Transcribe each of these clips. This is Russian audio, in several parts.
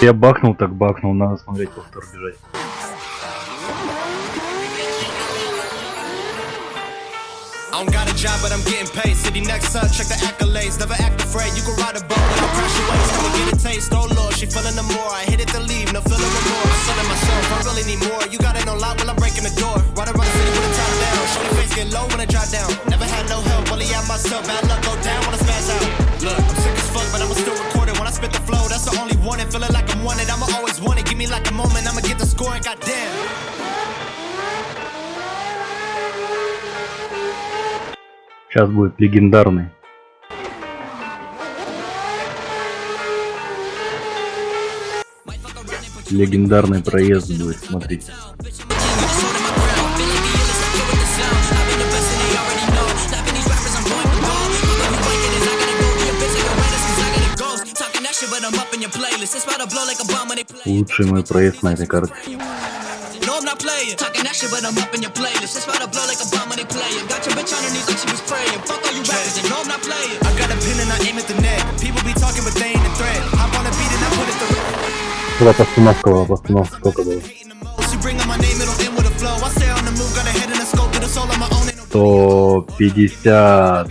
Я бахнул, так бахнул, надо смотреть повтор бежать. I don't got a job, but I'm getting paid. City next up, check the accolades. Never act afraid. You can ride a boat without crash your waves. Come and get a taste. Oh lord, she feeling the more. I hit it to leave, no feeling no more. I'm selling myself, I really need more. You got it on lock while I'm breaking the door. Ride around the city with the top down. Show the face get low when I drop down. Never had no help, only out myself. Bad luck go down when I spaz out. Look, I'm sick as fuck, but I'ma still record spit the flow, that's the only one. And feeling like I'm wanted, I'ma always want it. Give me like a moment, I'ma get the score and goddamn. Сейчас будет легендарный. Легендарный проезд будет, смотрите. Лучший мой проезд на этой карте. I'm not playing. Talking that shit, but I'm up in your playlist. It's about to blow like a bomb when they play it. Got your bitch on her knees like she was praying. Fuck all you rappers, and no, I'm not playing. I got a pin and I aim at the net. People be talking, but they ain't a threat. I wanna beat and I put it through. Куда постановка была? Постановка сколько было? 150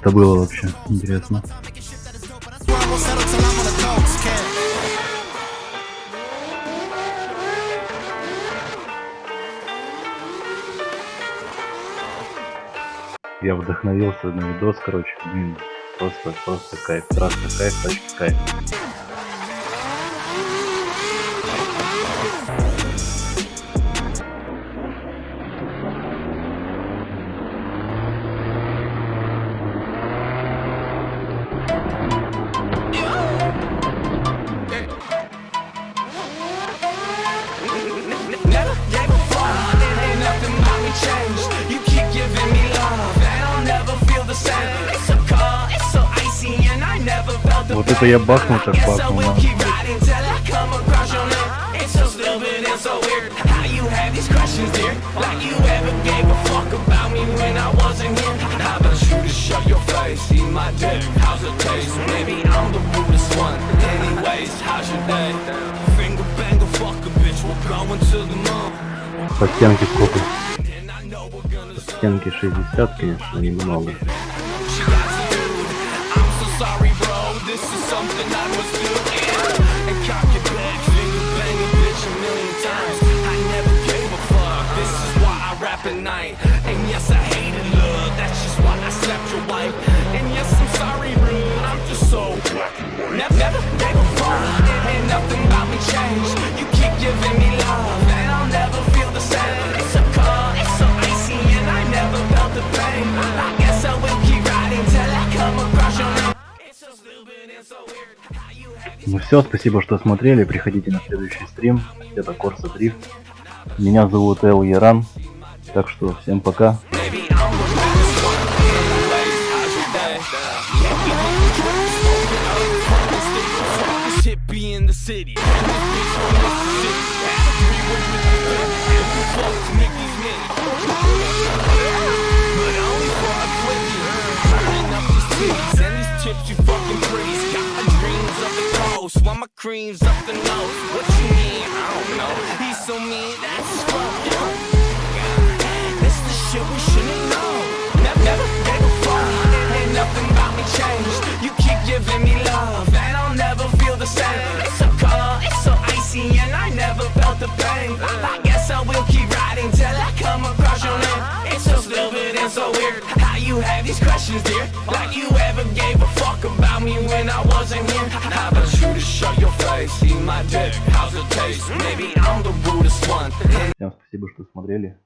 Это было вообще? Интересно. Я вдохновился на видос, короче, блин, просто, просто кайф, трасса кайф, тачка кайф. A bitch, we're going to the moon. По стенке сколько? По стенке 60, конечно, немного. Sorry. This is something I was do. Ну все, спасибо, что смотрели. Приходите на следующий стрим. Это Корса Дрифт. Меня зовут Эл Яран. Так что всем пока. You fucking pretties. While my cream's up the nose. What you mean? I don't know. He's so mean, that's fault, yo. This the shit we shouldn't know. Never, never gave a fuck. Ain't nothing about me changed. You keep giving me love, and I'll never feel the same. It's so cold, it's so icy, and I never felt the pain. I I stupid and so weird how you have these questions, dear. Like you ever gave a fuck about me when I wasn't here. How about you to show your face, see my dick? How's it taste? Maybe I'm the rudest one. Всем спасибо, что смотрели.